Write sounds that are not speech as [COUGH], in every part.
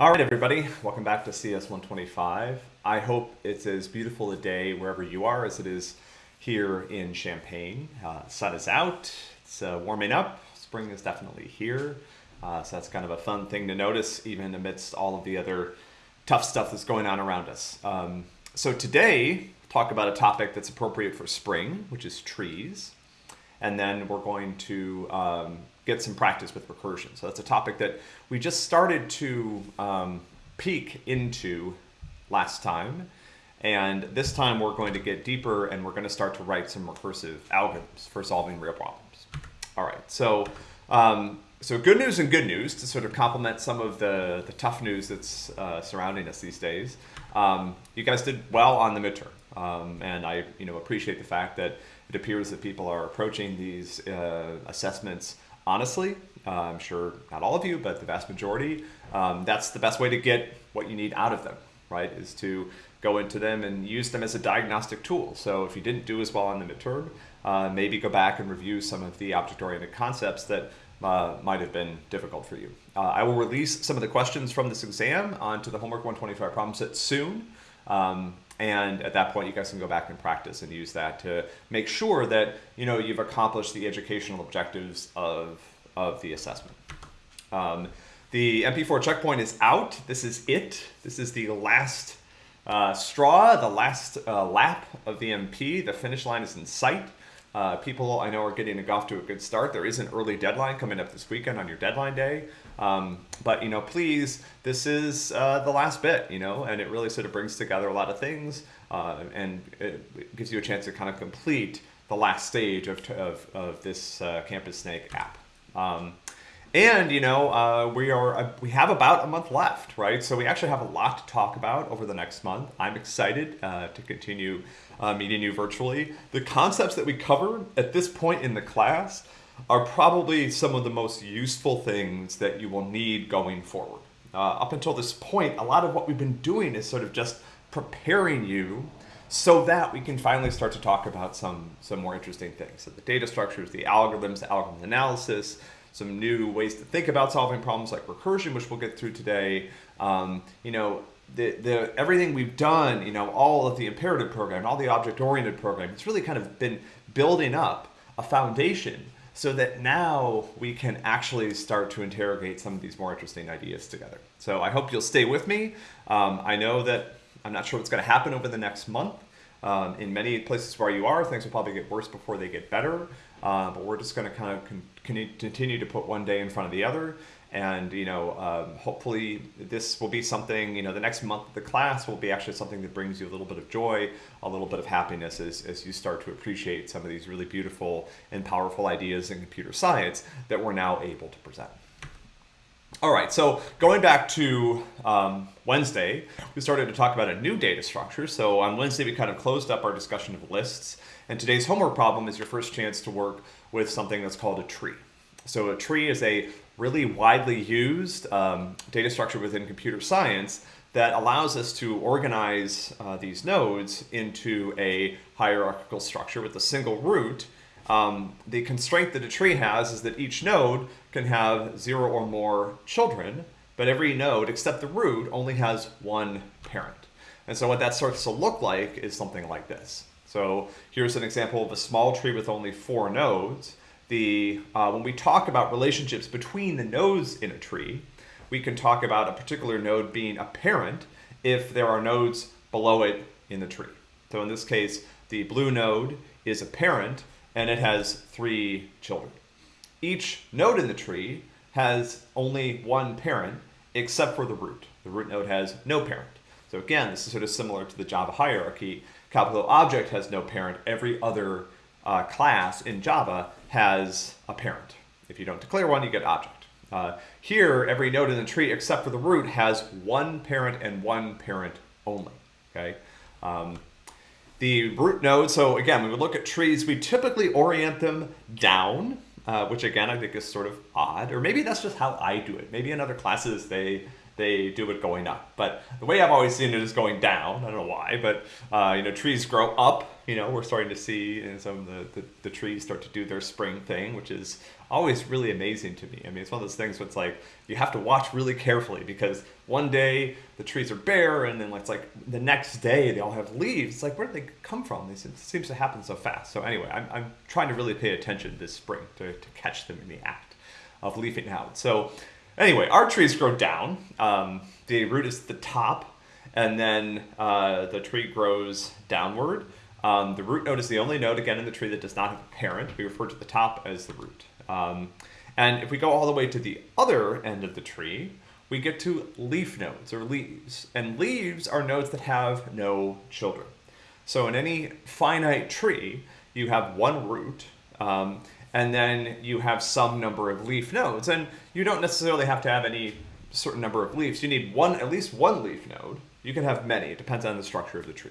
All right, everybody, welcome back to CS 125. I hope it's as beautiful a day wherever you are as it is here in Champaign. Uh, sun is out, it's uh, warming up, spring is definitely here. Uh, so that's kind of a fun thing to notice, even amidst all of the other tough stuff that's going on around us. Um, so today, talk about a topic that's appropriate for spring, which is trees. And then we're going to um, get some practice with recursion. So that's a topic that we just started to um, peek into last time. And this time we're going to get deeper and we're going to start to write some recursive algorithms for solving real problems. All right, so um, so good news and good news to sort of complement some of the, the tough news that's uh, surrounding us these days. Um, you guys did well on the midterm, um, and I you know appreciate the fact that it appears that people are approaching these uh, assessments honestly. Uh, I'm sure not all of you, but the vast majority. Um, that's the best way to get what you need out of them, right? Is to go into them and use them as a diagnostic tool. So if you didn't do as well on the midterm, uh, maybe go back and review some of the object-oriented concepts that uh, might have been difficult for you. Uh, I will release some of the questions from this exam onto the Homework 125 problem set soon. Um, and at that point, you guys can go back and practice and use that to make sure that you know you've accomplished the educational objectives of, of the assessment. Um, the MP4 checkpoint is out. This is it. This is the last uh, straw, the last uh, lap of the MP. The finish line is in sight. Uh, people I know are getting off to a good start. There is an early deadline coming up this weekend on your deadline day. Um, but, you know, please, this is uh, the last bit, you know, and it really sort of brings together a lot of things uh, and it gives you a chance to kind of complete the last stage of, of, of this uh, Campus Snake app. Um, and you know uh, we are uh, we have about a month left, right? So we actually have a lot to talk about over the next month. I'm excited uh, to continue uh, meeting you virtually. The concepts that we cover at this point in the class are probably some of the most useful things that you will need going forward. Uh, up until this point, a lot of what we've been doing is sort of just preparing you so that we can finally start to talk about some some more interesting things. So the data structures, the algorithms, the algorithm analysis some new ways to think about solving problems like recursion, which we'll get through today. Um, you know, the, the, everything we've done, you know, all of the imperative program, all the object-oriented program, it's really kind of been building up a foundation so that now we can actually start to interrogate some of these more interesting ideas together. So I hope you'll stay with me. Um, I know that I'm not sure what's going to happen over the next month. Um, in many places where you are, things will probably get worse before they get better. Uh, but we're just going to kind of con continue to put one day in front of the other. And, you know, um, hopefully this will be something, you know, the next month of the class will be actually something that brings you a little bit of joy, a little bit of happiness as, as you start to appreciate some of these really beautiful and powerful ideas in computer science that we're now able to present. All right, so going back to um, Wednesday, we started to talk about a new data structure. So on Wednesday, we kind of closed up our discussion of lists. And today's homework problem is your first chance to work with something that's called a tree. So a tree is a really widely used um, data structure within computer science that allows us to organize uh, these nodes into a hierarchical structure with a single root um, the constraint that a tree has is that each node can have zero or more children, but every node except the root only has one parent. And so what that starts to look like is something like this. So here's an example of a small tree with only four nodes. The, uh, when we talk about relationships between the nodes in a tree, we can talk about a particular node being a parent if there are nodes below it in the tree. So in this case, the blue node is a parent and it has three children. Each node in the tree has only one parent except for the root. The root node has no parent. So again, this is sort of similar to the Java hierarchy. Capital object has no parent. Every other uh, class in Java has a parent. If you don't declare one, you get object. Uh, here, every node in the tree except for the root has one parent and one parent only. Okay. Um, the root node, so again, when we look at trees, we typically orient them down, uh, which again, I think is sort of odd, or maybe that's just how I do it. Maybe in other classes, they, they do it going up. But the way I've always seen it is going down. I don't know why, but uh, you know, trees grow up. You know, we're starting to see in some of the, the, the trees start to do their spring thing, which is always really amazing to me. I mean, it's one of those things where it's like you have to watch really carefully because one day the trees are bare, and then it's like the next day they all have leaves. It's like where did they come from? This seems to happen so fast. So anyway, I'm, I'm trying to really pay attention this spring to, to catch them in the act of leafing out. So anyway, our trees grow down. Um, the root is the top, and then uh, the tree grows downward. Um, the root node is the only node, again, in the tree that does not have a parent. We refer to the top as the root. Um, and if we go all the way to the other end of the tree, we get to leaf nodes or leaves. And leaves are nodes that have no children. So in any finite tree, you have one root, um, and then you have some number of leaf nodes. And you don't necessarily have to have any certain number of leaves. You need one, at least one leaf node. You can have many. It depends on the structure of the tree.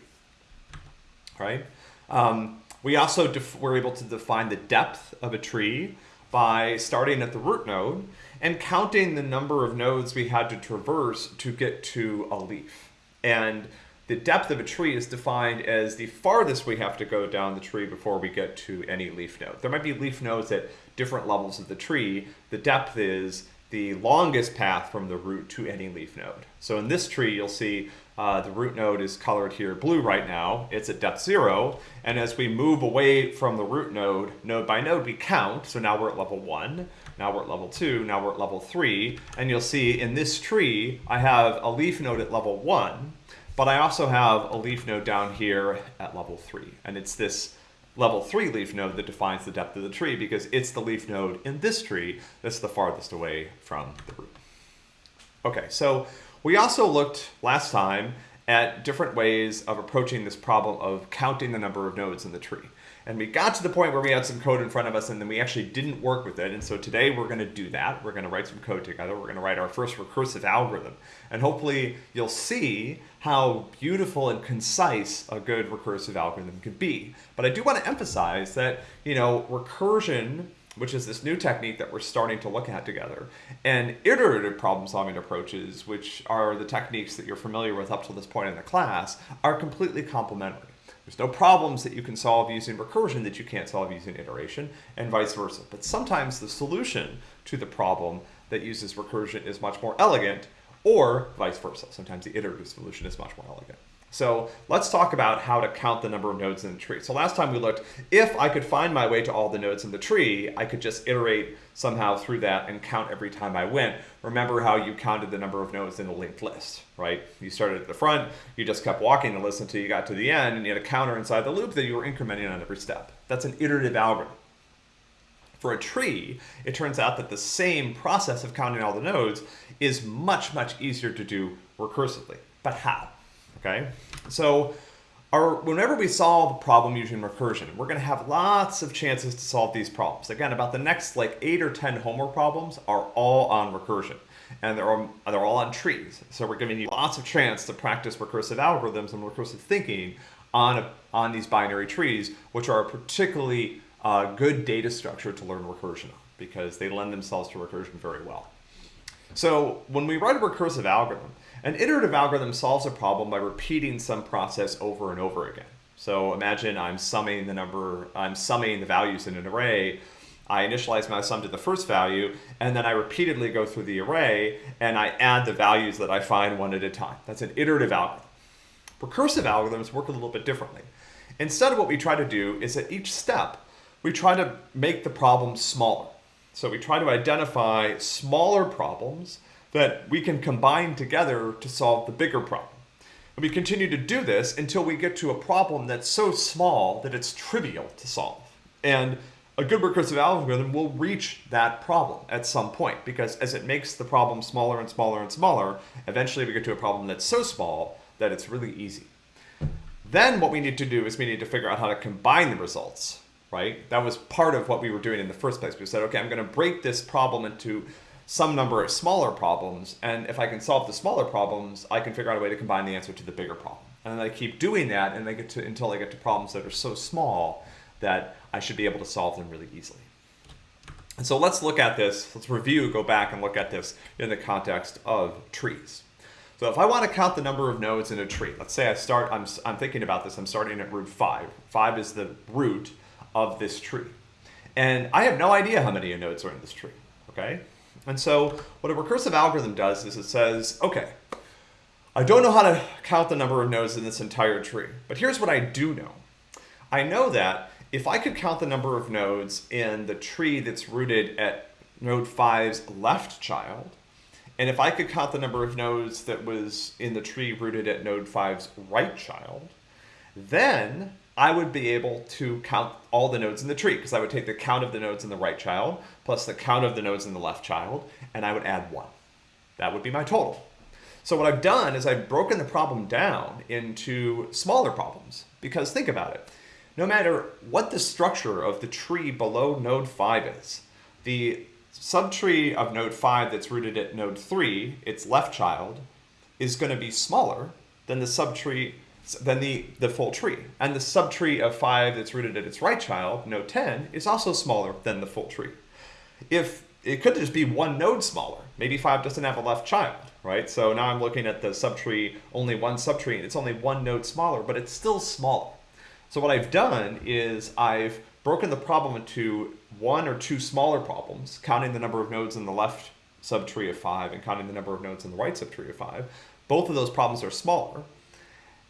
Right? Um, we also were able to define the depth of a tree by starting at the root node and counting the number of nodes we had to traverse to get to a leaf. And the depth of a tree is defined as the farthest we have to go down the tree before we get to any leaf node. There might be leaf nodes at different levels of the tree. The depth is the longest path from the root to any leaf node. So in this tree, you'll see uh, the root node is colored here blue right now. It's at depth zero. And as we move away from the root node, node by node, we count. So now we're at level one, now we're at level two, now we're at level three. And you'll see in this tree, I have a leaf node at level one, but I also have a leaf node down here at level three. And it's this level three leaf node that defines the depth of the tree because it's the leaf node in this tree that's the farthest away from the root. Okay, so we also looked last time at different ways of approaching this problem of counting the number of nodes in the tree. And we got to the point where we had some code in front of us and then we actually didn't work with it. And so today we're going to do that. We're going to write some code together. We're going to write our first recursive algorithm. And hopefully you'll see how beautiful and concise a good recursive algorithm could be. But I do want to emphasize that, you know, recursion which is this new technique that we're starting to look at together. And iterative problem solving approaches, which are the techniques that you're familiar with up to this point in the class, are completely complementary. There's no problems that you can solve using recursion that you can't solve using iteration, and vice versa. But sometimes the solution to the problem that uses recursion is much more elegant, or vice versa. Sometimes the iterative solution is much more elegant. So let's talk about how to count the number of nodes in the tree. So last time we looked, if I could find my way to all the nodes in the tree, I could just iterate somehow through that and count every time I went. Remember how you counted the number of nodes in a linked list, right? You started at the front, you just kept walking the list until you got to the end, and you had a counter inside the loop that you were incrementing on every step. That's an iterative algorithm. For a tree, it turns out that the same process of counting all the nodes is much, much easier to do recursively. But how? Okay? So our, whenever we solve a problem using recursion, we're gonna have lots of chances to solve these problems. Again, about the next like eight or 10 homework problems are all on recursion and they're all, they're all on trees. So we're giving you lots of chance to practice recursive algorithms and recursive thinking on, a, on these binary trees, which are a particularly uh, good data structure to learn recursion on because they lend themselves to recursion very well. So when we write a recursive algorithm, an iterative algorithm solves a problem by repeating some process over and over again. So imagine I'm summing the number, I'm summing the values in an array. I initialize my sum to the first value, and then I repeatedly go through the array, and I add the values that I find one at a time. That's an iterative algorithm. Recursive algorithms work a little bit differently. Instead, of what we try to do is at each step, we try to make the problem smaller. So we try to identify smaller problems that we can combine together to solve the bigger problem. And we continue to do this until we get to a problem that's so small that it's trivial to solve. And a good recursive algorithm will reach that problem at some point because as it makes the problem smaller and smaller and smaller, eventually we get to a problem that's so small that it's really easy. Then what we need to do is we need to figure out how to combine the results, right? That was part of what we were doing in the first place. We said, okay, I'm going to break this problem into some number of smaller problems. And if I can solve the smaller problems, I can figure out a way to combine the answer to the bigger problem. And then I keep doing that and I get to until I get to problems that are so small that I should be able to solve them really easily. And so let's look at this, let's review, go back and look at this in the context of trees. So if I want to count the number of nodes in a tree, let's say I start, I'm, I'm thinking about this, I'm starting at root 5. 5 is the root of this tree. And I have no idea how many nodes are in this tree, okay? And so what a recursive algorithm does is it says, okay, I don't know how to count the number of nodes in this entire tree, but here's what I do know. I know that if I could count the number of nodes in the tree that's rooted at node 5's left child, and if I could count the number of nodes that was in the tree rooted at node 5's right child, then I would be able to count all the nodes in the tree because I would take the count of the nodes in the right child plus the count of the nodes in the left child, and I would add one. That would be my total. So what I've done is I've broken the problem down into smaller problems because think about it. No matter what the structure of the tree below node 5 is, the subtree of node 5 that's rooted at node 3, its left child, is going to be smaller than the subtree than the, the full tree. And the subtree of 5 that's rooted at its right child, node 10, is also smaller than the full tree. If it could just be one node smaller, maybe 5 doesn't have a left child, right? So now I'm looking at the subtree, only one subtree, and it's only one node smaller, but it's still smaller. So what I've done is I've broken the problem into one or two smaller problems, counting the number of nodes in the left subtree of 5 and counting the number of nodes in the right subtree of 5. Both of those problems are smaller.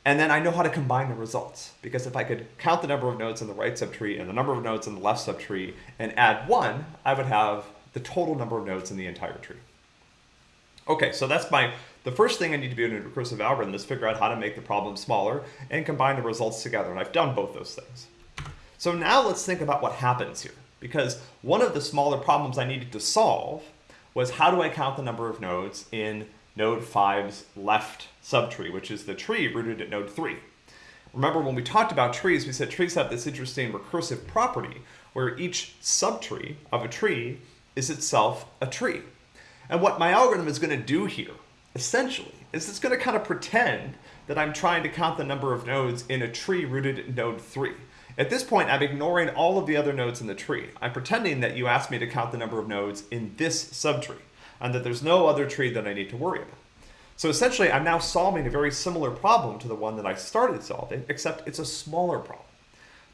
And then I know how to combine the results. Because if I could count the number of nodes in the right subtree and the number of nodes in the left subtree and add 1, I would have the total number of nodes in the entire tree. Okay, so that's my, the first thing I need to do in a recursive algorithm is figure out how to make the problem smaller and combine the results together. And I've done both those things. So now let's think about what happens here. Because one of the smaller problems I needed to solve was how do I count the number of nodes in node 5's left subtree, which is the tree rooted at node 3. Remember when we talked about trees, we said trees have this interesting recursive property where each subtree of a tree is itself a tree. And what my algorithm is going to do here, essentially, is it's going to kind of pretend that I'm trying to count the number of nodes in a tree rooted at node 3. At this point, I'm ignoring all of the other nodes in the tree. I'm pretending that you asked me to count the number of nodes in this subtree, and that there's no other tree that I need to worry about. So essentially, I'm now solving a very similar problem to the one that I started solving, except it's a smaller problem.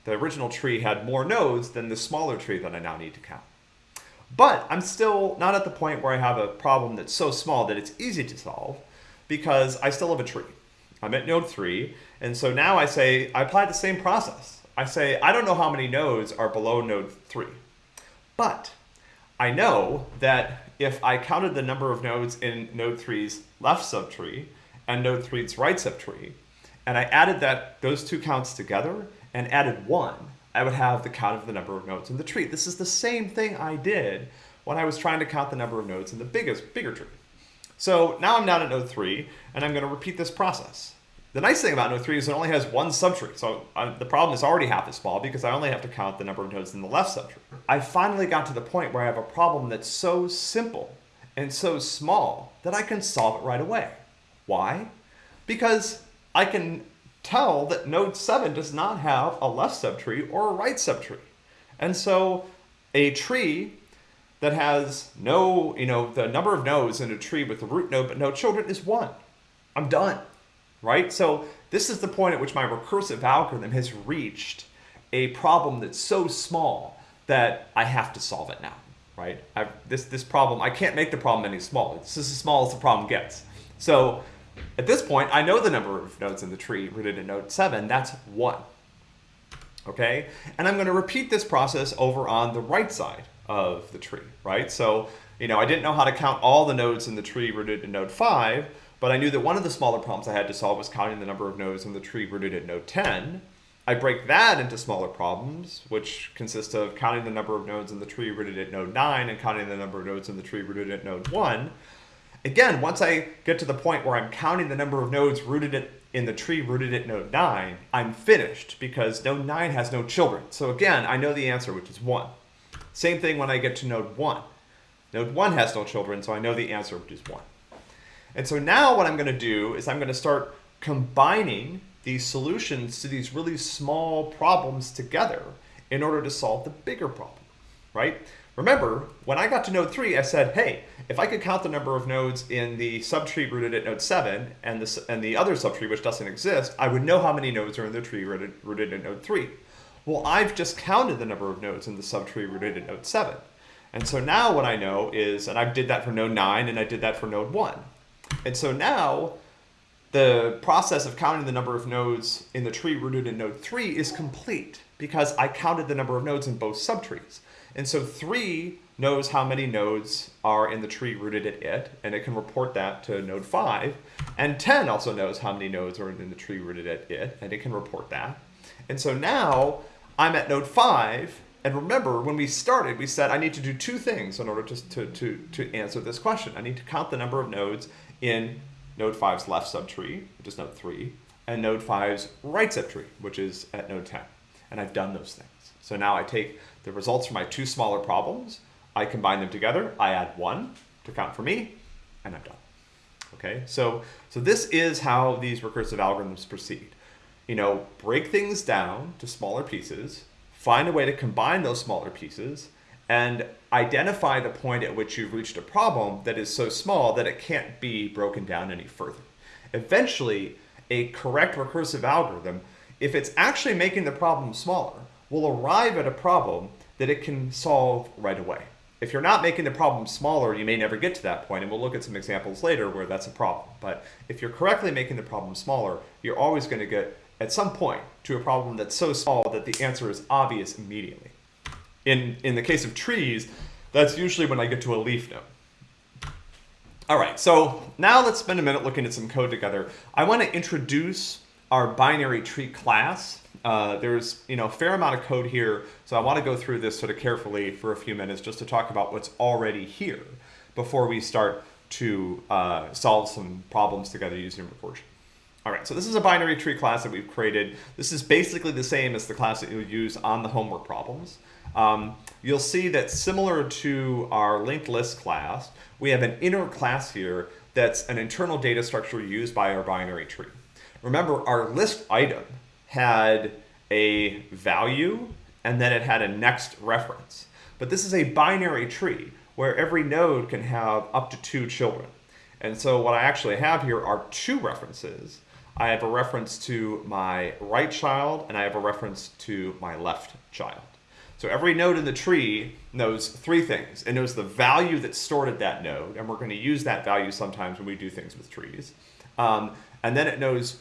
The original tree had more nodes than the smaller tree that I now need to count. But I'm still not at the point where I have a problem that's so small that it's easy to solve because I still have a tree. I'm at node 3, and so now I say, I apply the same process. I say, I don't know how many nodes are below node 3. But I know that if I counted the number of nodes in node 3's left subtree and node 3's right subtree, and I added that those two counts together and added 1, I would have the count of the number of nodes in the tree. This is the same thing I did when I was trying to count the number of nodes in the biggest, bigger tree. So now I'm down at node 3, and I'm going to repeat this process. The nice thing about Node 3 is it only has one subtree, so I, the problem is already half as small because I only have to count the number of nodes in the left subtree. I finally got to the point where I have a problem that's so simple and so small that I can solve it right away. Why? Because I can tell that node 7 does not have a left subtree or a right subtree. And so a tree that has no, you know, the number of nodes in a tree with a root node but no children is 1. I'm done right? So this is the point at which my recursive algorithm has reached a problem that's so small that I have to solve it now, right? I've, this, this problem, I can't make the problem any smaller. This is as small as the problem gets. So at this point, I know the number of nodes in the tree rooted in node 7. That's 1. Okay? And I'm going to repeat this process over on the right side of the tree, right? So, you know, I didn't know how to count all the nodes in the tree rooted in node 5, but I knew that one of the smaller problems I had to solve was counting the number of nodes in the tree rooted at node 10. I break that into smaller problems, which consist of counting the number of nodes in the tree rooted at node 9 and counting the number of nodes in the tree rooted at node 1. Again, once I get to the point where I'm counting the number of nodes rooted at, in the tree rooted at node 9, I'm finished because node 9 has no children. So again, I know the answer, which is 1. Same thing when I get to node 1. Node 1 has no children, so I know the answer, which is 1. And so now what I'm going to do is I'm going to start combining these solutions to these really small problems together in order to solve the bigger problem, right? Remember, when I got to node 3, I said, hey, if I could count the number of nodes in the subtree rooted at node 7 and the, and the other subtree, which doesn't exist, I would know how many nodes are in the tree rooted, rooted at node 3. Well, I've just counted the number of nodes in the subtree rooted at node 7. And so now what I know is, and I did that for node 9 and I did that for node 1. And so now the process of counting the number of nodes in the tree rooted in node 3 is complete because I counted the number of nodes in both subtrees. And so 3 knows how many nodes are in the tree rooted at it, and it can report that to node 5. And 10 also knows how many nodes are in the tree rooted at it, and it can report that. And so now I'm at node 5, and remember, when we started, we said I need to do two things in order to, to, to, to answer this question. I need to count the number of nodes in node 5's left subtree, which is node 3, and node 5's right subtree, which is at node 10. And I've done those things. So now I take the results from my two smaller problems, I combine them together, I add one to count for me, and I'm done. Okay, so, so this is how these recursive algorithms proceed. You know, break things down to smaller pieces, find a way to combine those smaller pieces, and identify the point at which you've reached a problem that is so small that it can't be broken down any further. Eventually, a correct recursive algorithm, if it's actually making the problem smaller, will arrive at a problem that it can solve right away. If you're not making the problem smaller, you may never get to that point, and we'll look at some examples later where that's a problem. But if you're correctly making the problem smaller, you're always going to get, at some point, to a problem that's so small that the answer is obvious immediately. In, in the case of trees, that's usually when I get to a leaf node. All right, so now let's spend a minute looking at some code together. I want to introduce our binary tree class. Uh, there's you know a fair amount of code here, so I want to go through this sort of carefully for a few minutes just to talk about what's already here before we start to uh, solve some problems together using recursion. All right, so this is a binary tree class that we've created. This is basically the same as the class that you use on the homework problems. Um, you'll see that similar to our linked list class, we have an inner class here that's an internal data structure used by our binary tree. Remember, our list item had a value and then it had a next reference. But this is a binary tree where every node can have up to two children. And so what I actually have here are two references I have a reference to my right child and I have a reference to my left child. So every node in the tree knows three things. It knows the value that's stored at that node, and we're going to use that value sometimes when we do things with trees. Um, and then it knows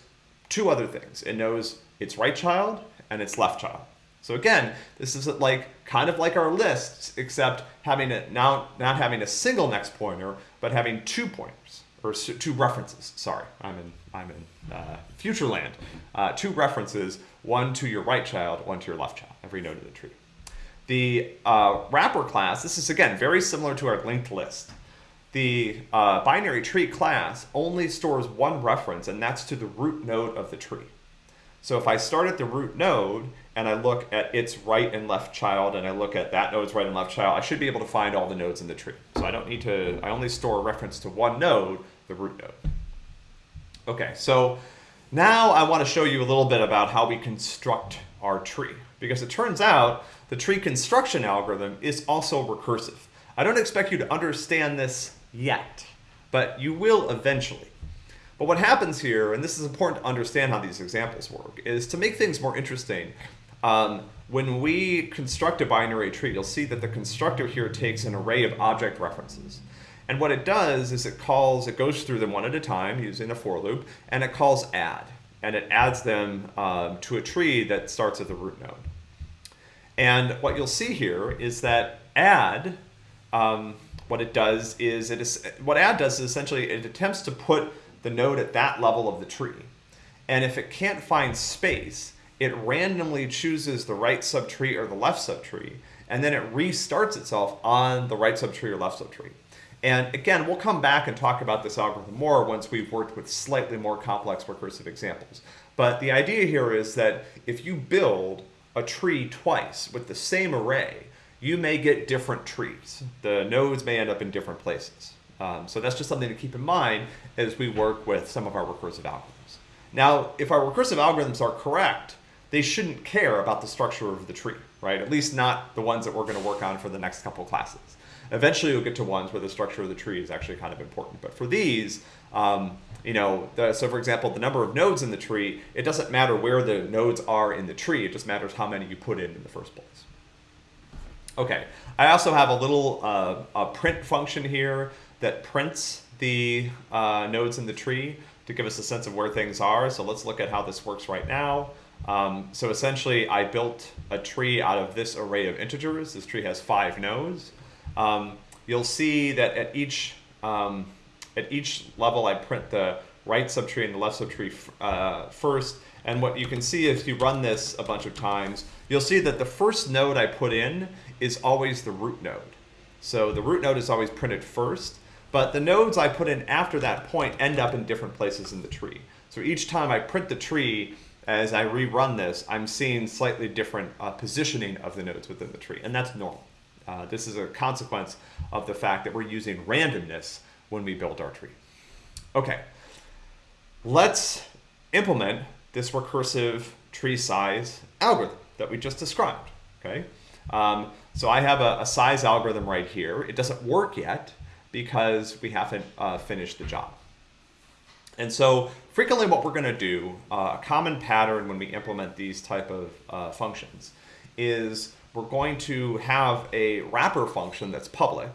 two other things. It knows its right child and its left child. So again, this is like kind of like our lists, except having it now not having a single next pointer, but having two pointers or two references. Sorry, I'm in I'm in uh, future land. Uh, two references, one to your right child, one to your left child, every node of the tree. The uh, wrapper class, this is again very similar to our linked list. The uh, binary tree class only stores one reference, and that's to the root node of the tree. So if I start at the root node and I look at its right and left child and I look at that node's right and left child, I should be able to find all the nodes in the tree. So I don't need to, I only store a reference to one node, the root node. Okay, so now I want to show you a little bit about how we construct our tree. Because it turns out the tree construction algorithm is also recursive. I don't expect you to understand this yet, but you will eventually. But what happens here, and this is important to understand how these examples work, is to make things more interesting, um, when we construct a binary tree, you'll see that the constructor here takes an array of object references. And what it does is it calls, it goes through them one at a time using a for loop, and it calls add. And it adds them um, to a tree that starts at the root node. And what you'll see here is that add, um, what it does is, it is, what add does is essentially it attempts to put the node at that level of the tree. And if it can't find space, it randomly chooses the right subtree or the left subtree, and then it restarts itself on the right subtree or left subtree. And again, we'll come back and talk about this algorithm more once we've worked with slightly more complex recursive examples. But the idea here is that if you build a tree twice with the same array, you may get different trees. The nodes may end up in different places. Um, so that's just something to keep in mind as we work with some of our recursive algorithms. Now, if our recursive algorithms are correct, they shouldn't care about the structure of the tree, right? At least not the ones that we're going to work on for the next couple classes. Eventually, you'll get to ones where the structure of the tree is actually kind of important. But for these, um, you know, the, so for example, the number of nodes in the tree, it doesn't matter where the nodes are in the tree. It just matters how many you put in in the first place. Okay, I also have a little uh, a print function here that prints the uh, nodes in the tree to give us a sense of where things are. So let's look at how this works right now. Um, so essentially, I built a tree out of this array of integers. This tree has five nodes. Um, you'll see that at each um, at each level, I print the right subtree and the left subtree uh, first. And what you can see if you run this a bunch of times, you'll see that the first node I put in is always the root node. So the root node is always printed first, but the nodes I put in after that point end up in different places in the tree. So each time I print the tree, as I rerun this, I'm seeing slightly different uh, positioning of the nodes within the tree, and that's normal. Uh, this is a consequence of the fact that we're using randomness when we build our tree. Okay, let's implement this recursive tree size algorithm that we just described. Okay, um, so I have a, a, size algorithm right here. It doesn't work yet because we haven't uh, finished the job. And so frequently what we're going to do, uh, a common pattern when we implement these type of uh, functions is we're going to have a wrapper function that's public.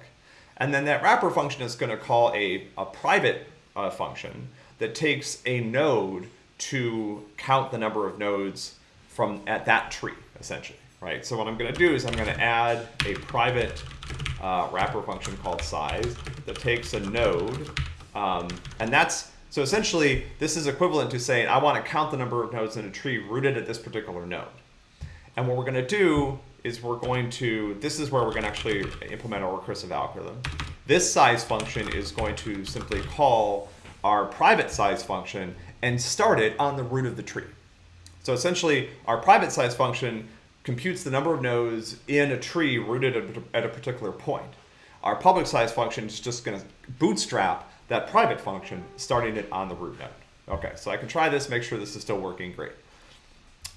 And then that wrapper function is going to call a, a private uh, function that takes a node to count the number of nodes from at that tree, essentially right? So what I'm going to do is I'm going to add a private uh, wrapper function called size that takes a node, um, and that's, so essentially this is equivalent to saying I want to count the number of nodes in a tree rooted at this particular node. And what we're going to do is we're going to, this is where we're going to actually implement our recursive algorithm. This size function is going to simply call our private size function and start it on the root of the tree. So essentially, our private size function computes the number of nodes in a tree rooted at a particular point. Our public size function is just going to bootstrap that private function, starting it on the root node. Okay, so I can try this, make sure this is still working great.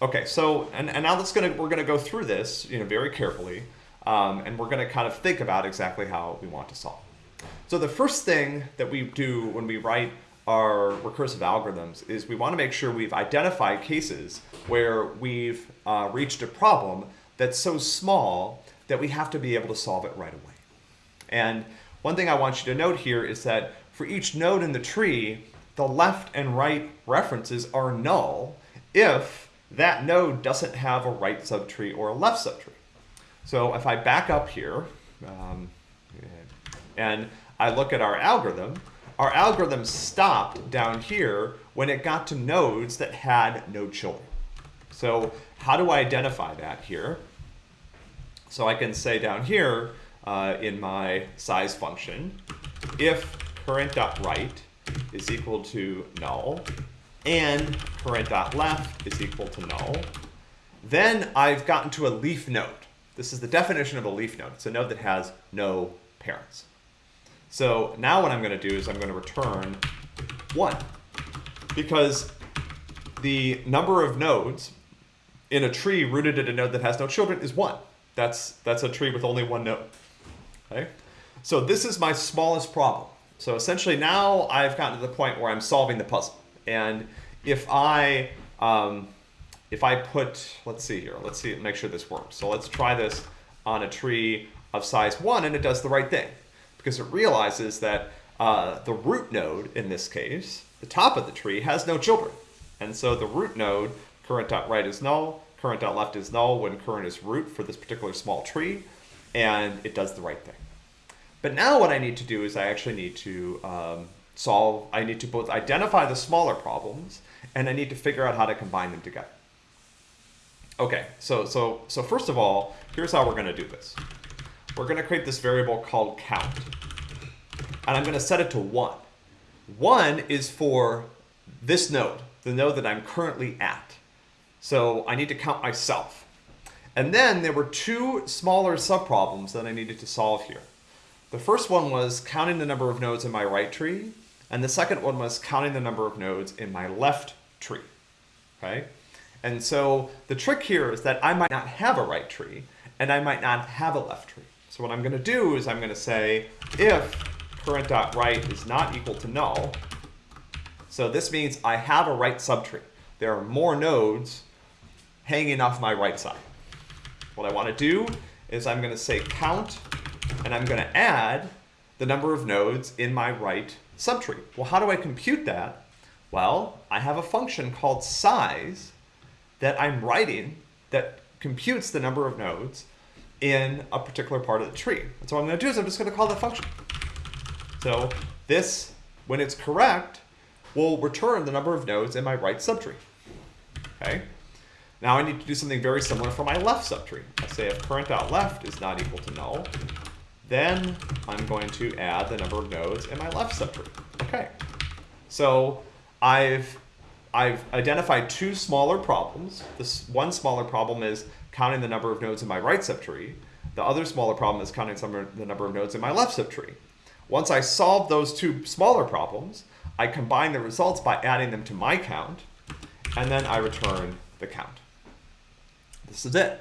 Okay, so, and, and now let's gonna, we're gonna go through this you know, very carefully, um, and we're gonna kind of think about exactly how we want to solve. So the first thing that we do when we write our recursive algorithms is we want to make sure we've identified cases where we've uh, reached a problem that's so small that we have to be able to solve it right away. And one thing I want you to note here is that for each node in the tree, the left and right references are null if that node doesn't have a right subtree or a left subtree. So if I back up here um, and I look at our algorithm, our algorithm stopped down here when it got to nodes that had no children. So how do I identify that here? So I can say down here uh, in my size function, if current.right is equal to null and current.left is equal to null, then I've gotten to a leaf node. This is the definition of a leaf node. It's a node that has no parents. So now what I'm going to do is I'm going to return 1 because the number of nodes in a tree rooted at a node that has no children is 1. That's, that's a tree with only one node. Okay? So this is my smallest problem. So essentially now I've gotten to the point where I'm solving the puzzle. And if I um, if I put, let's see here, let's see, make sure this works. So let's try this on a tree of size 1 and it does the right thing because it realizes that uh, the root node, in this case, the top of the tree, has no children. And so the root node, current.right is null, current.left is null when current is root for this particular small tree, and it does the right thing. But now what I need to do is I actually need to um, solve, I need to both identify the smaller problems, and I need to figure out how to combine them together. Okay, so, so, so first of all, here's how we're gonna do this we're going to create this variable called count. And I'm going to set it to 1. 1 is for this node, the node that I'm currently at. So I need to count myself. And then there were two smaller subproblems that I needed to solve here. The first one was counting the number of nodes in my right tree, and the second one was counting the number of nodes in my left tree. Okay? And so the trick here is that I might not have a right tree and I might not have a left tree. So what I'm going to do is I'm going to say if current.right is not equal to null, so this means I have a right subtree. There are more nodes hanging off my right side. What I want to do is I'm going to say count, and I'm going to add the number of nodes in my right subtree. Well, how do I compute that? Well, I have a function called size that I'm writing that computes the number of nodes in a particular part of the tree. And so what I'm going to do is I'm just going to call that function. So this, when it's correct, will return the number of nodes in my right subtree. Okay. Now I need to do something very similar for my left subtree. I say if current.left is not equal to null, then I'm going to add the number of nodes in my left subtree. Okay. So I've I've identified two smaller problems. This one smaller problem is counting the number of nodes in my right subtree. The other smaller problem is counting some the number of nodes in my left subtree. Once I solve those two smaller problems, I combine the results by adding them to my count, and then I return the count. This is it,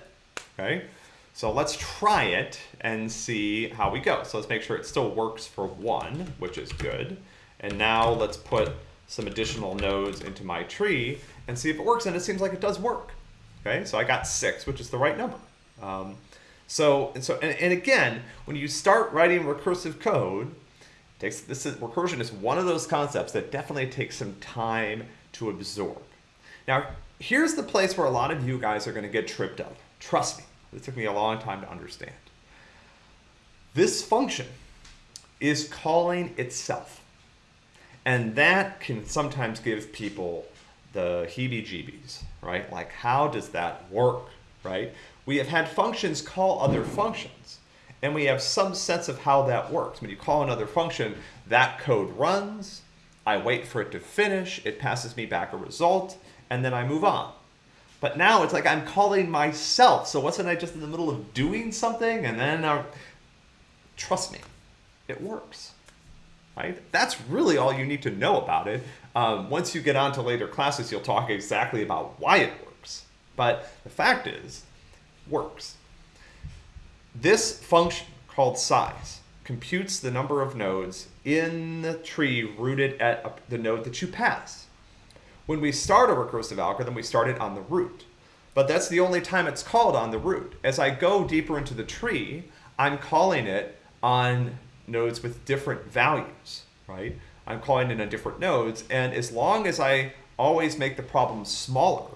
okay? So let's try it and see how we go. So let's make sure it still works for one, which is good. And now let's put some additional nodes into my tree and see if it works. And it seems like it does work. Okay, so I got six, which is the right number. Um, so, and so, and, and, again, when you start writing recursive code, takes this is, recursion is one of those concepts that definitely takes some time to absorb. Now, here's the place where a lot of you guys are going to get tripped up. Trust me, it took me a long time to understand. This function is calling itself. And that can sometimes give people the heebie-jeebies, right? Like, how does that work, right? We have had functions call other functions, and we have some sense of how that works. When you call another function, that code runs, I wait for it to finish, it passes me back a result, and then I move on. But now it's like I'm calling myself. So wasn't I just in the middle of doing something and then I, trust me, it works. Right? That's really all you need to know about it. Um, once you get on to later classes, you'll talk exactly about why it works. But the fact is, works. This function called size computes the number of nodes in the tree rooted at the node that you pass. When we start a recursive algorithm, we start it on the root. But that's the only time it's called on the root. As I go deeper into the tree, I'm calling it on nodes with different values, right? I'm calling it on different nodes, and as long as I always make the problem smaller,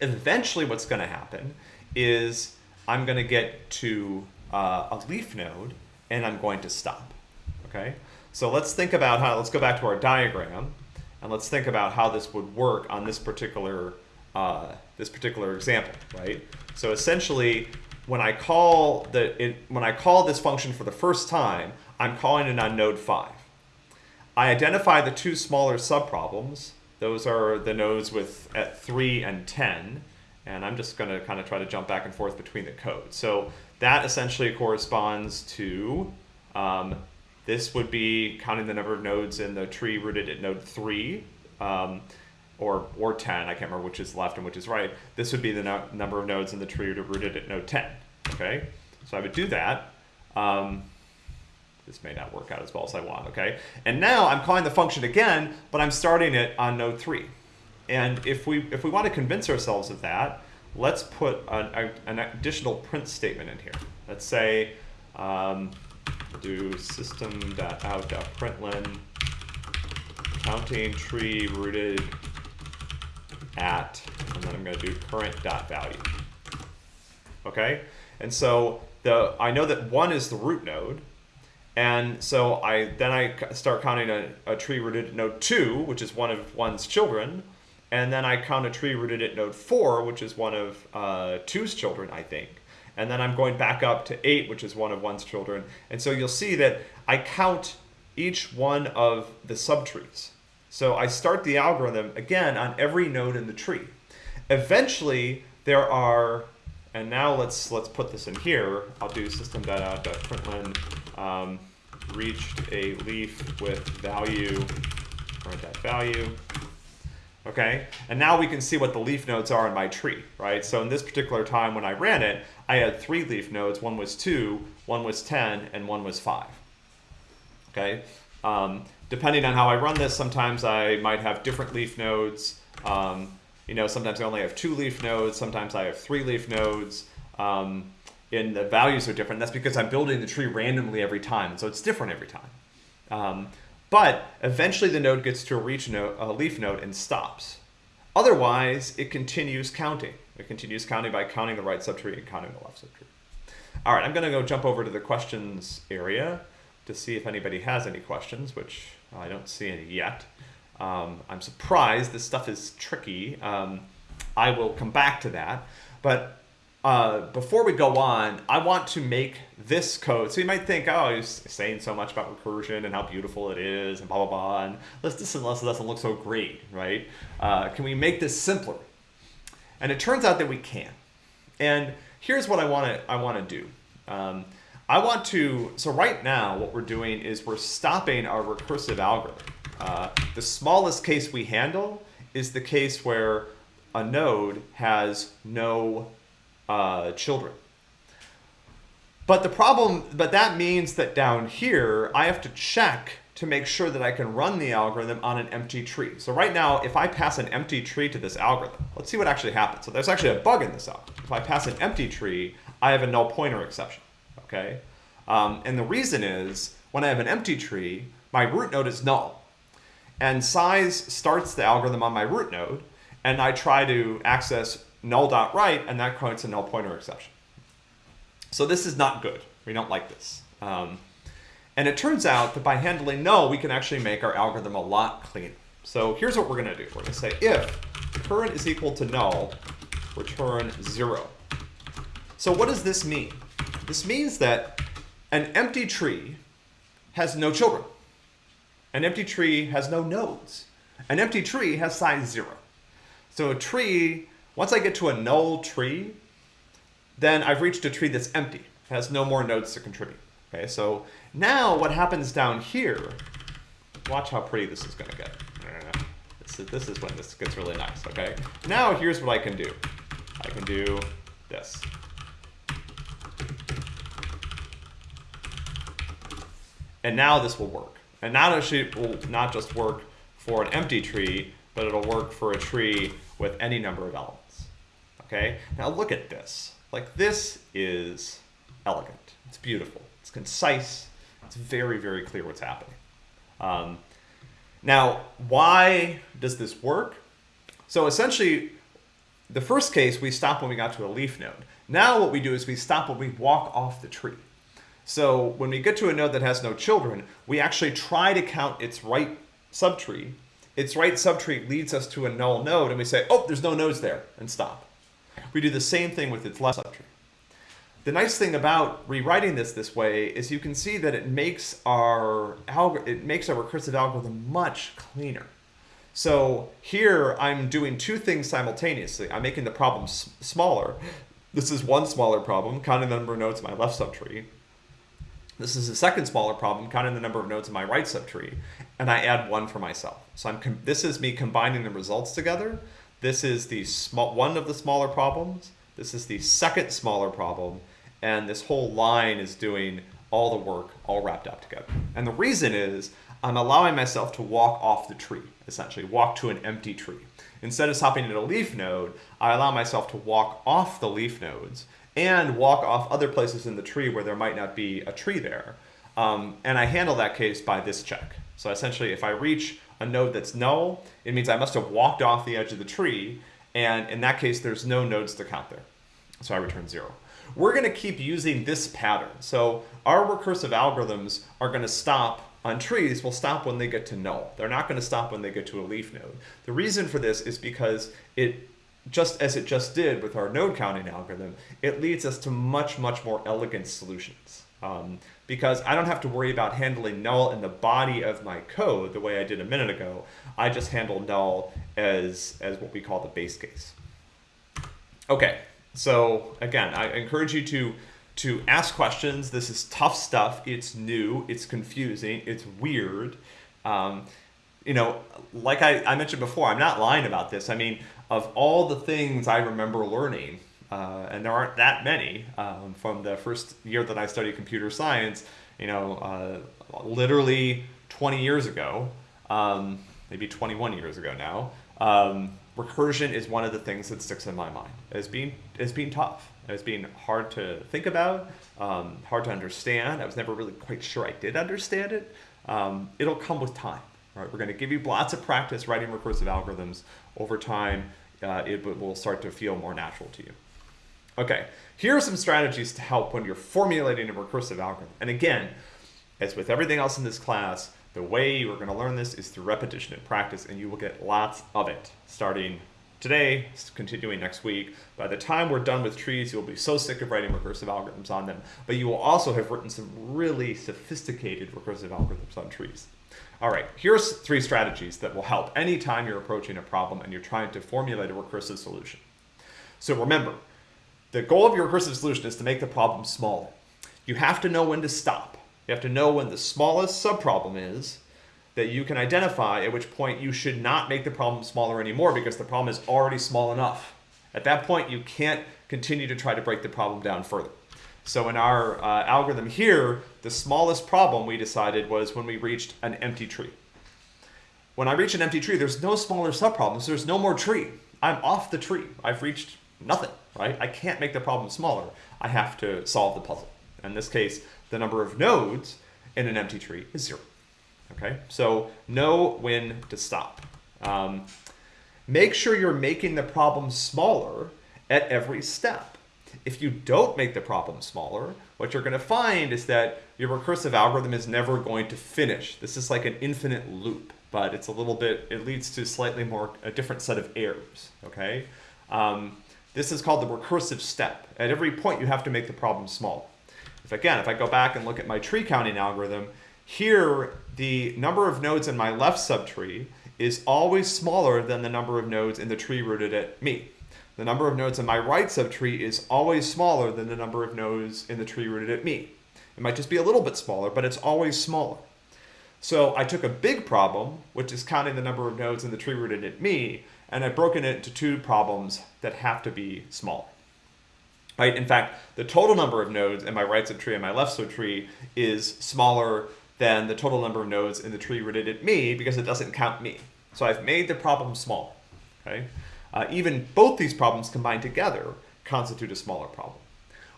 eventually what's going to happen is I'm going to get to uh, a leaf node, and I'm going to stop, okay? So let's think about how, let's go back to our diagram. And let's think about how this would work on this particular, uh, this particular example, right? So essentially, when I call the it, when I call this function for the first time, I'm calling it on node 5. I identify the two smaller subproblems. Those are the nodes with at 3 and 10. And I'm just going to kind of try to jump back and forth between the code. So that essentially corresponds to um, this would be counting the number of nodes in the tree rooted at node 3, um, or, or 10, I can't remember which is left and which is right. This would be the no number of nodes in the tree rooted at node 10, okay? So I would do that. Um, this may not work out as well as I want, okay? And now I'm calling the function again, but I'm starting it on node 3. And if we, if we want to convince ourselves of that, let's put an, an additional print statement in here. Let's say, um, do system.out.println counting tree rooted at, and then I'm going to do current.value. Okay, and so the I know that one is the root node, and so I then I start counting a, a tree rooted at node two, which is one of one's children, and then I count a tree rooted at node four, which is one of uh, two's children, I think and then I'm going back up to 8, which is one of one's children. And so you'll see that I count each one of the subtrees. So I start the algorithm, again, on every node in the tree. Eventually, there are, and now let's let's put this in here. I'll do system.out.println um, reached a leaf with value, or that value. Okay? And now we can see what the leaf nodes are in my tree, right? So in this particular time when I ran it, I had three leaf nodes. One was 2, one was 10, and one was 5, okay? Um, depending on how I run this, sometimes I might have different leaf nodes. Um, you know, sometimes I only have two leaf nodes. Sometimes I have three leaf nodes. Um, and the values are different. That's because I'm building the tree randomly every time. So it's different every time. But eventually the node gets to a, reach a leaf node and stops. Otherwise, it continues counting. It continues counting by counting the right subtree and counting the left subtree. All right, I'm going to go jump over to the questions area to see if anybody has any questions, which I don't see any yet. Um, I'm surprised. This stuff is tricky. Um, I will come back to that. But uh, before we go on, I want to make this code. So you might think, oh, he's saying so much about recursion and how beautiful it is and blah, blah, blah. And let's this, this, this doesn't look so great, right? Uh, can we make this simpler? And it turns out that we can. And here's what I want to I want to do. Um, I want to, so right now what we're doing is we're stopping our recursive algorithm. Uh, the smallest case we handle is the case where a node has no uh, children. But the problem, but that means that down here, I have to check to make sure that I can run the algorithm on an empty tree. So right now, if I pass an empty tree to this algorithm, let's see what actually happens. So there's actually a bug in this algorithm. If I pass an empty tree, I have a null pointer exception, okay? Um, and the reason is, when I have an empty tree, my root node is null. And size starts the algorithm on my root node, and I try to access null.right, and that creates a null pointer exception. So this is not good. We don't like this. Um, and it turns out that by handling null, we can actually make our algorithm a lot cleaner. So here's what we're going to do. We're going to say if current is equal to null, return 0. So what does this mean? This means that an empty tree has no children. An empty tree has no nodes. An empty tree has size 0. So a tree once I get to a null tree, then I've reached a tree that's empty, has no more nodes to contribute. Okay, so now what happens down here, watch how pretty this is gonna get. This is, this is when this gets really nice, okay? Now here's what I can do. I can do this. And now this will work. And now it will not just work for an empty tree, but it'll work for a tree with any number of elements. Okay, now look at this. Like this is elegant. It's beautiful. It's concise. It's very, very clear what's happening. Um, now, why does this work? So essentially, the first case, we stop when we got to a leaf node. Now what we do is we stop when we walk off the tree. So when we get to a node that has no children, we actually try to count its right subtree. Its right subtree leads us to a null node, and we say, oh, there's no nodes there, and stop. We do the same thing with its left subtree. The nice thing about rewriting this this way is you can see that it makes our it makes our recursive algorithm much cleaner. So here I'm doing two things simultaneously. I'm making the problem smaller. This is one smaller problem, counting the number of nodes in my left subtree. This is a second smaller problem, counting the number of nodes in my right subtree, and I add one for myself. So I'm this is me combining the results together this is the small one of the smaller problems. This is the second smaller problem. And this whole line is doing all the work all wrapped up together. And the reason is I'm allowing myself to walk off the tree, essentially, walk to an empty tree. Instead of stopping at a leaf node, I allow myself to walk off the leaf nodes and walk off other places in the tree where there might not be a tree there. Um, and I handle that case by this check. So essentially, if I reach a node that's null, it means I must have walked off the edge of the tree, and in that case, there's no nodes to count there. So I return zero. We're going to keep using this pattern. So our recursive algorithms are going to stop on trees will stop when they get to null. They're not going to stop when they get to a leaf node. The reason for this is because it just as it just did with our node counting algorithm, it leads us to much, much more elegant solutions. Um, because I don't have to worry about handling null in the body of my code the way I did a minute ago. I just handle null as, as what we call the base case. Okay, so again, I encourage you to, to ask questions. This is tough stuff. It's new, it's confusing, it's weird. Um, you know, like I, I mentioned before, I'm not lying about this. I mean, of all the things I remember learning, uh, and there aren't that many um, from the first year that I studied computer science, you know, uh, literally 20 years ago, um, maybe 21 years ago now, um, recursion is one of the things that sticks in my mind as being, as being tough, as being hard to think about, um, hard to understand. I was never really quite sure I did understand it. Um, it'll come with time. Right? We're going to give you lots of practice writing recursive algorithms. Over time, uh, it will start to feel more natural to you. Okay, here are some strategies to help when you're formulating a recursive algorithm. And again, as with everything else in this class, the way you're going to learn this is through repetition and practice, and you will get lots of it starting today, continuing next week. By the time we're done with trees, you'll be so sick of writing recursive algorithms on them, but you will also have written some really sophisticated recursive algorithms on trees. All right, here's three strategies that will help anytime you're approaching a problem and you're trying to formulate a recursive solution. So remember, the goal of your recursive solution is to make the problem smaller. You have to know when to stop. You have to know when the smallest subproblem is that you can identify at which point you should not make the problem smaller anymore because the problem is already small enough. At that point, you can't continue to try to break the problem down further. So in our uh, algorithm here, the smallest problem we decided was when we reached an empty tree. When I reach an empty tree, there's no smaller subproblems. There's no more tree. I'm off the tree. I've reached nothing right? I can't make the problem smaller. I have to solve the puzzle. In this case, the number of nodes in an empty tree is zero. Okay, so know when to stop. Um, make sure you're making the problem smaller at every step. If you don't make the problem smaller, what you're going to find is that your recursive algorithm is never going to finish. This is like an infinite loop, but it's a little bit, it leads to slightly more, a different set of errors, okay? Um, this is called the recursive step. At every point, you have to make the problem small. If again, if I go back and look at my tree counting algorithm, here the number of nodes in my left subtree is always smaller than the number of nodes in the tree rooted at me. The number of nodes in my right subtree is always smaller than the number of nodes in the tree rooted at me. It might just be a little bit smaller, but it's always smaller. So I took a big problem, which is counting the number of nodes in the tree rooted at me, and I've broken it into two problems that have to be small. Right? In fact, the total number of nodes in my right subtree and my left subtree is smaller than the total number of nodes in the tree rooted at me because it doesn't count me. So I've made the problem small. Okay? Uh, even both these problems combined together constitute a smaller problem.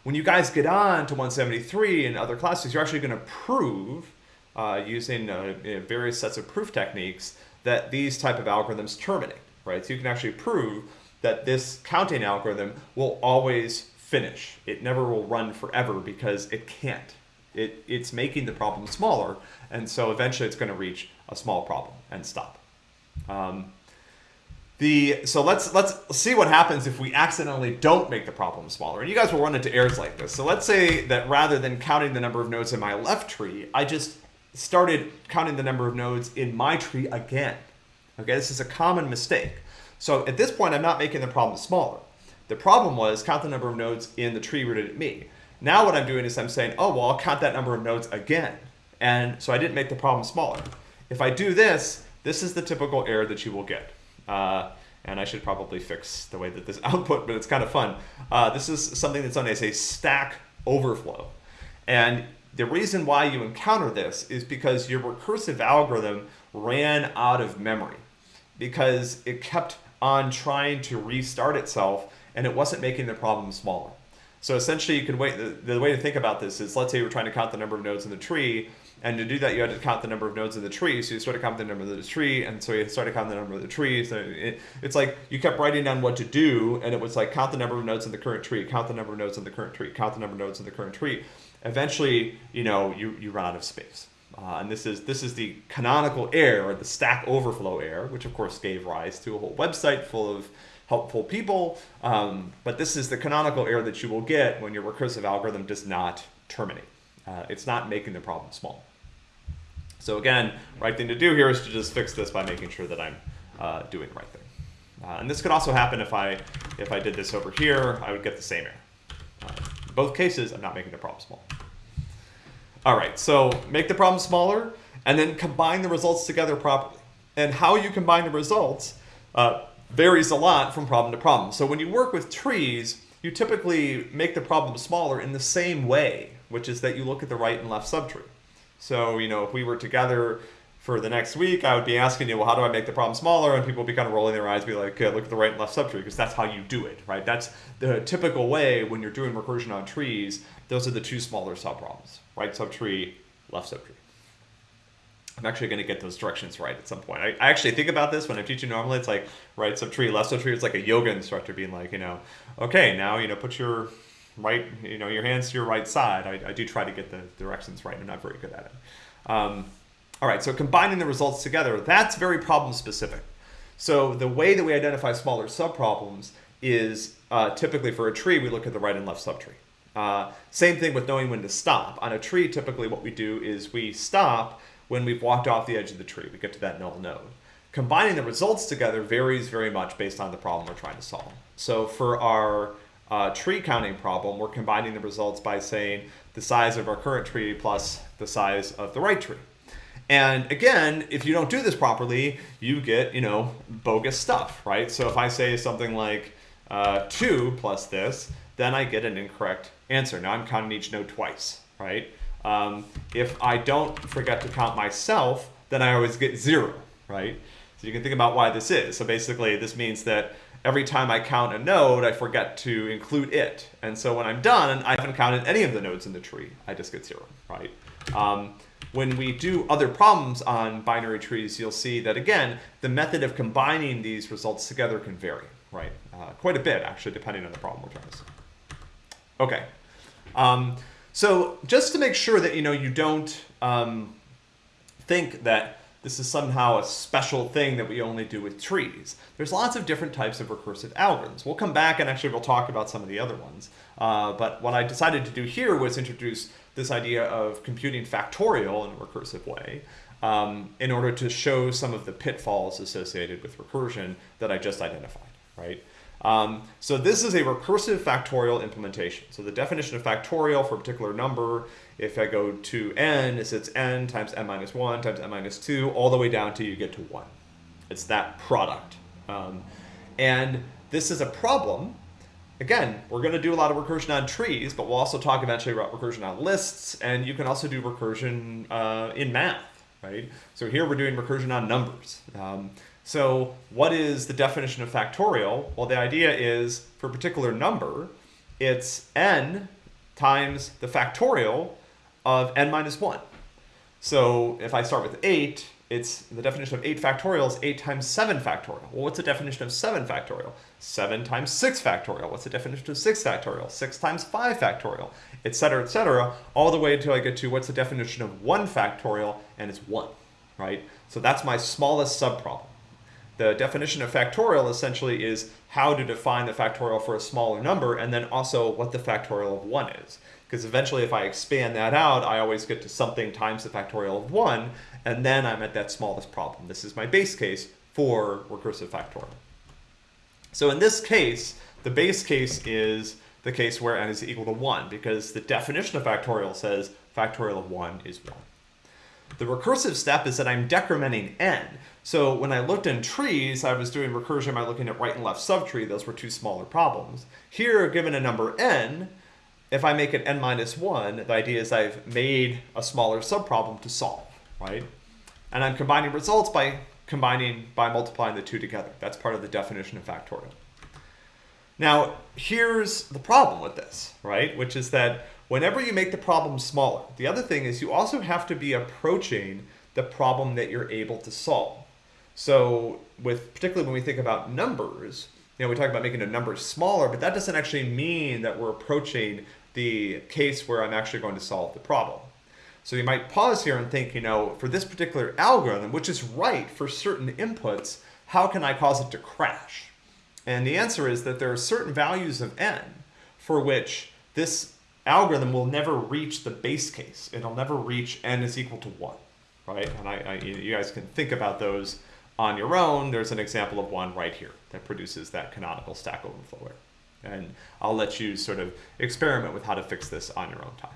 When you guys get on to 173 and other classes, you're actually going to prove uh, using uh, various sets of proof techniques that these type of algorithms terminate right? So you can actually prove that this counting algorithm will always finish. It never will run forever because it can't. It, it's making the problem smaller, and so eventually it's going to reach a small problem and stop. Um, the so let's let's see what happens if we accidentally don't make the problem smaller. And you guys will run into errors like this. So let's say that rather than counting the number of nodes in my left tree, I just started counting the number of nodes in my tree again. Okay, this is a common mistake. So at this point, I'm not making the problem smaller. The problem was count the number of nodes in the tree rooted at me. Now what I'm doing is I'm saying, oh, well, I'll count that number of nodes again. And so I didn't make the problem smaller. If I do this, this is the typical error that you will get. Uh, and I should probably fix the way that this [LAUGHS] output, but it's kind of fun. Uh, this is something that's known as a stack overflow. And the reason why you encounter this is because your recursive algorithm ran out of memory because it kept on trying to restart itself and it wasn't making the problem smaller. So essentially you could wait, the, the, way to think about this is let's say were trying to count the number of nodes in the tree and to do that you had to count the number of nodes in the tree. So you started counting the number of the tree and so you started counting the number of the tree. So it, it's like you kept writing down what to do and it was like count the number of nodes in the current tree, count the number of nodes in the current tree, count the number of nodes in the current tree. Eventually, you know, you, you run out of space. Uh, and this is this is the canonical error, or the Stack Overflow error, which of course gave rise to a whole website full of helpful people. Um, but this is the canonical error that you will get when your recursive algorithm does not terminate. Uh, it's not making the problem small. So again, right thing to do here is to just fix this by making sure that I'm uh, doing the right thing. Uh, and this could also happen if I if I did this over here, I would get the same error. Uh, in both cases, I'm not making the problem small. All right, so make the problem smaller and then combine the results together properly. And how you combine the results uh, varies a lot from problem to problem. So when you work with trees, you typically make the problem smaller in the same way, which is that you look at the right and left subtree. So, you know, if we were together for the next week, I would be asking you, well, how do I make the problem smaller? And people would be kind of rolling their eyes, be like, okay, look at the right and left subtree, because that's how you do it, right? That's the typical way when you're doing recursion on trees. Those are the two smaller subproblems, right subtree, left subtree. I'm actually going to get those directions right at some point. I, I actually think about this when I'm teaching normally. It's like right subtree, left subtree. It's like a yoga instructor being like, you know, okay, now, you know, put your right, you know, your hands to your right side. I, I do try to get the directions right. I'm not very good at it. Um, all right, so combining the results together, that's very problem specific. So the way that we identify smaller subproblems is uh, typically for a tree, we look at the right and left subtree. Uh, same thing with knowing when to stop. On a tree, typically what we do is we stop when we've walked off the edge of the tree. We get to that null node. Combining the results together varies very much based on the problem we're trying to solve. So for our uh, tree counting problem, we're combining the results by saying the size of our current tree plus the size of the right tree. And again, if you don't do this properly, you get, you know, bogus stuff, right? So if I say something like uh, 2 plus this, then I get an incorrect answer. Now I'm counting each node twice, right? Um, if I don't forget to count myself, then I always get 0, right? So you can think about why this is. So basically, this means that every time I count a node, I forget to include it. And so when I'm done, I haven't counted any of the nodes in the tree. I just get 0, right? Um, when we do other problems on binary trees, you'll see that, again, the method of combining these results together can vary, right? Uh, quite a bit, actually, depending on the problem we're trying to solve. Okay. Um, so just to make sure that, you know, you don't um, think that this is somehow a special thing that we only do with trees. There's lots of different types of recursive algorithms. We'll come back and actually we'll talk about some of the other ones. Uh, but what I decided to do here was introduce this idea of computing factorial in a recursive way um, in order to show some of the pitfalls associated with recursion that I just identified, right? Um, so this is a recursive factorial implementation. So the definition of factorial for a particular number, if I go to n, is it's n times n minus 1 times n minus 2, all the way down till you get to 1. It's that product. Um, and this is a problem Again, we're going to do a lot of recursion on trees, but we'll also talk eventually about recursion on lists, and you can also do recursion uh, in math, right? So here we're doing recursion on numbers. Um, so what is the definition of factorial? Well, the idea is for a particular number, it's n times the factorial of n minus 1. So if I start with 8, it's the definition of 8 factorial is 8 times 7 factorial. Well, what's the definition of 7 factorial? 7 times 6 factorial. What's the definition of 6 factorial? 6 times 5 factorial, etc., etc., all the way until I get to what's the definition of 1 factorial, and it's 1, right? So that's my smallest subproblem. The definition of factorial essentially is how to define the factorial for a smaller number, and then also what the factorial of 1 is. Because eventually if I expand that out, I always get to something times the factorial of 1, and then I'm at that smallest problem. This is my base case for recursive factorial. So in this case, the base case is the case where n is equal to 1, because the definition of factorial says factorial of 1 is 1. The recursive step is that I'm decrementing n. So when I looked in trees, I was doing recursion by looking at right and left subtree. Those were two smaller problems. Here, given a number n, if I make it n minus 1, the idea is I've made a smaller subproblem to solve, right? And I'm combining results by combining by multiplying the two together. That's part of the definition of factorial. Now, here's the problem with this, right? Which is that whenever you make the problem smaller, the other thing is you also have to be approaching the problem that you're able to solve. So with particularly when we think about numbers, you know, we talk about making a number smaller, but that doesn't actually mean that we're approaching the case where I'm actually going to solve the problem. So you might pause here and think, you know, for this particular algorithm, which is right for certain inputs, how can I cause it to crash? And the answer is that there are certain values of n for which this algorithm will never reach the base case. It'll never reach n is equal to 1, right? And I, I, you guys can think about those on your own. There's an example of one right here that produces that canonical stack overflow error. And I'll let you sort of experiment with how to fix this on your own time.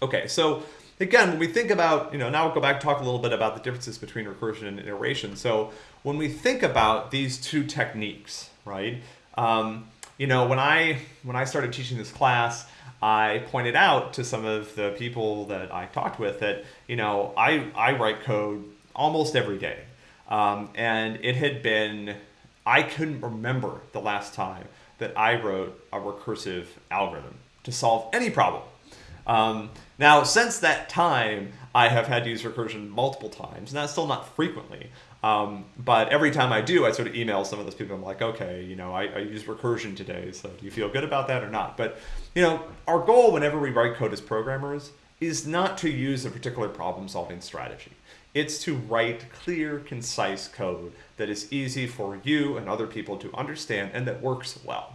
Okay, so again, when we think about, you know, now we'll go back and talk a little bit about the differences between recursion and iteration. So when we think about these two techniques, right? Um, you know, when I when I started teaching this class, I pointed out to some of the people that I talked with that, you know, I, I write code almost every day. Um, and it had been, I couldn't remember the last time that I wrote a recursive algorithm to solve any problem. Um, now, since that time, I have had to use recursion multiple times, and that's still not frequently. Um, but every time I do, I sort of email some of those people. I'm like, okay, you know, I, I use recursion today, so do you feel good about that or not? But, you know, our goal whenever we write code as programmers is not to use a particular problem solving strategy. It's to write clear, concise code that is easy for you and other people to understand and that works well.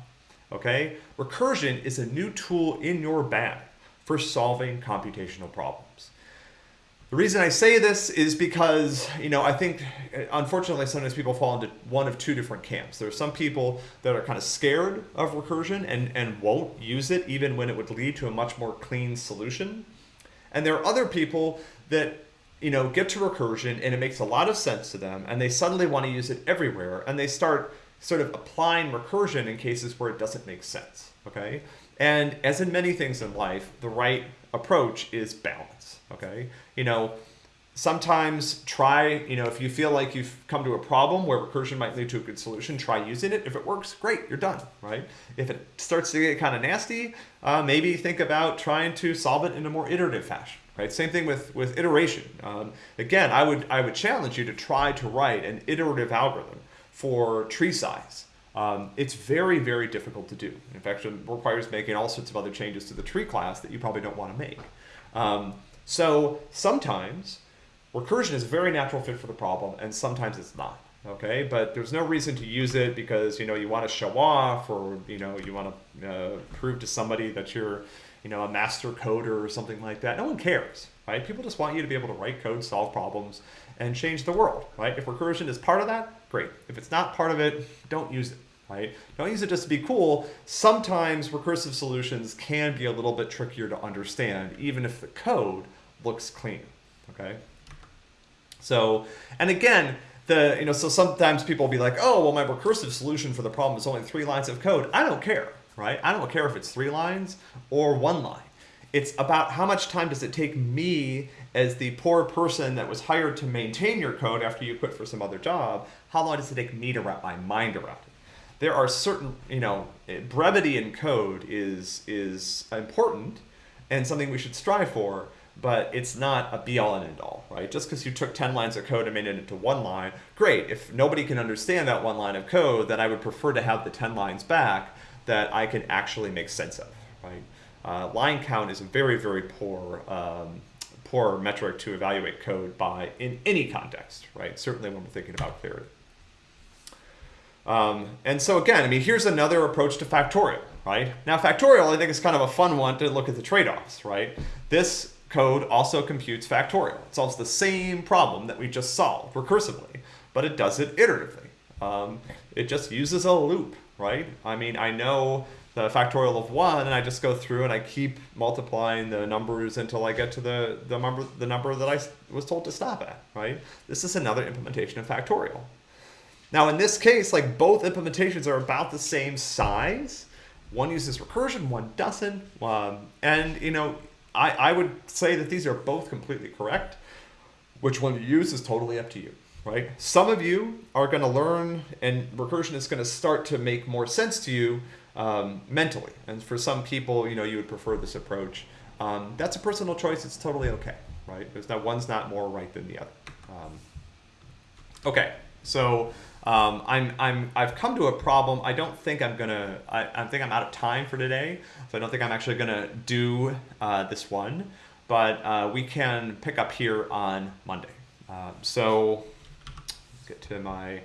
Okay? Recursion is a new tool in your bag for solving computational problems. The reason I say this is because, you know, I think, uh, unfortunately, sometimes people fall into one of two different camps. There are some people that are kind of scared of recursion and, and won't use it even when it would lead to a much more clean solution. And there are other people that, you know, get to recursion and it makes a lot of sense to them and they suddenly want to use it everywhere and they start sort of applying recursion in cases where it doesn't make sense, okay? And as in many things in life, the right approach is balance, okay? You know, sometimes try, you know, if you feel like you've come to a problem where recursion might lead to a good solution, try using it. If it works, great, you're done, right? If it starts to get kind of nasty, uh, maybe think about trying to solve it in a more iterative fashion, right? Same thing with, with iteration. Um, again, I would, I would challenge you to try to write an iterative algorithm for tree size. Um, it's very, very difficult to do. In fact, it requires making all sorts of other changes to the tree class that you probably don't want to make. Um, so sometimes recursion is a very natural fit for the problem, and sometimes it's not. Okay, but there's no reason to use it because you know you want to show off, or you know you want to uh, prove to somebody that you're, you know, a master coder or something like that. No one cares, right? People just want you to be able to write code, solve problems, and change the world, right? If recursion is part of that, great. If it's not part of it, don't use it, right? Don't use it just to be cool. Sometimes recursive solutions can be a little bit trickier to understand, even if the code looks clean, okay? So, and again, the, you know, so sometimes people will be like, oh, well, my recursive solution for the problem is only three lines of code. I don't care, right? I don't care if it's three lines or one line. It's about how much time does it take me as the poor person that was hired to maintain your code after you quit for some other job, how long does it take me to wrap my mind around it? There are certain, you know, eh, brevity in code is is important and something we should strive for, but it's not a be all and end all, right? Just because you took 10 lines of code and made it into one line, great. If nobody can understand that one line of code, then I would prefer to have the 10 lines back that I can actually make sense of, right? Uh, line count is a very, very poor um, poor metric to evaluate code by in any context, right? Certainly when we're thinking about clarity. Um, and so again, I mean, here's another approach to factorial, right? Now factorial, I think is kind of a fun one to look at the trade-offs, right? This code also computes factorial. It solves the same problem that we just solved recursively, but it does it iteratively. Um, it just uses a loop, right? I mean, I know the factorial of one and I just go through and I keep multiplying the numbers until I get to the, the number the number that I was told to stop at, right? This is another implementation of factorial. Now in this case, like both implementations are about the same size. One uses recursion, one doesn't. Um, and you know, I, I would say that these are both completely correct. Which one you use is totally up to you right? Some of you are going to learn and recursion is going to start to make more sense to you um, mentally. And for some people, you know, you would prefer this approach. Um, that's a personal choice. It's totally okay, right? There's not one's not more right than the other. Um, okay, so um, I'm I'm I've come to a problem. I don't think I'm gonna. I, I think I'm out of time for today, so I don't think I'm actually gonna do uh, this one. But uh, we can pick up here on Monday. Uh, so get to my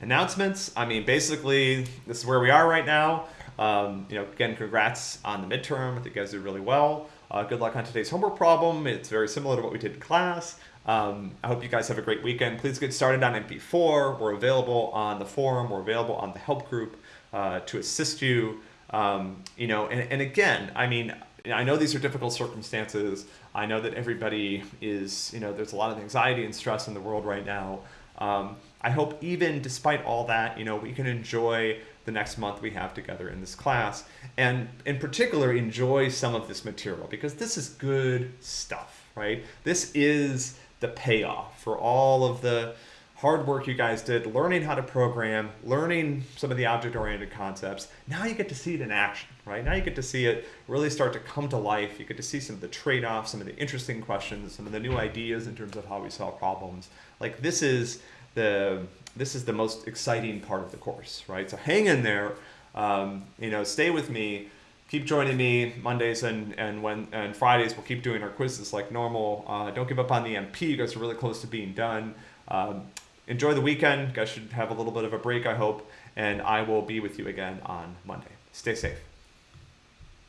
announcements. I mean, basically, this is where we are right now. Um, you know, again, congrats on the midterm. I think you guys did really well. Uh, good luck on today's homework problem. It's very similar to what we did in class. Um, I hope you guys have a great weekend. Please get started on MP4. We're available on the forum. We're available on the help group uh, to assist you. Um, you know, and, and again, I mean, I know these are difficult circumstances. I know that everybody is, you know, there's a lot of anxiety and stress in the world right now. Um, I hope even despite all that, you know, we can enjoy the next month we have together in this class and in particular enjoy some of this material because this is good stuff, right? This is the payoff for all of the hard work you guys did learning how to program, learning some of the object oriented concepts. Now you get to see it in action, right? Now you get to see it really start to come to life. You get to see some of the trade offs, some of the interesting questions, some of the new ideas in terms of how we solve problems. Like this is the this is the most exciting part of the course, right? So hang in there, um, you know, stay with me keep joining me Mondays and and when and Fridays. We'll keep doing our quizzes like normal. Uh, don't give up on the MP. You guys are really close to being done. Um, enjoy the weekend. You guys should have a little bit of a break, I hope. And I will be with you again on Monday. Stay safe.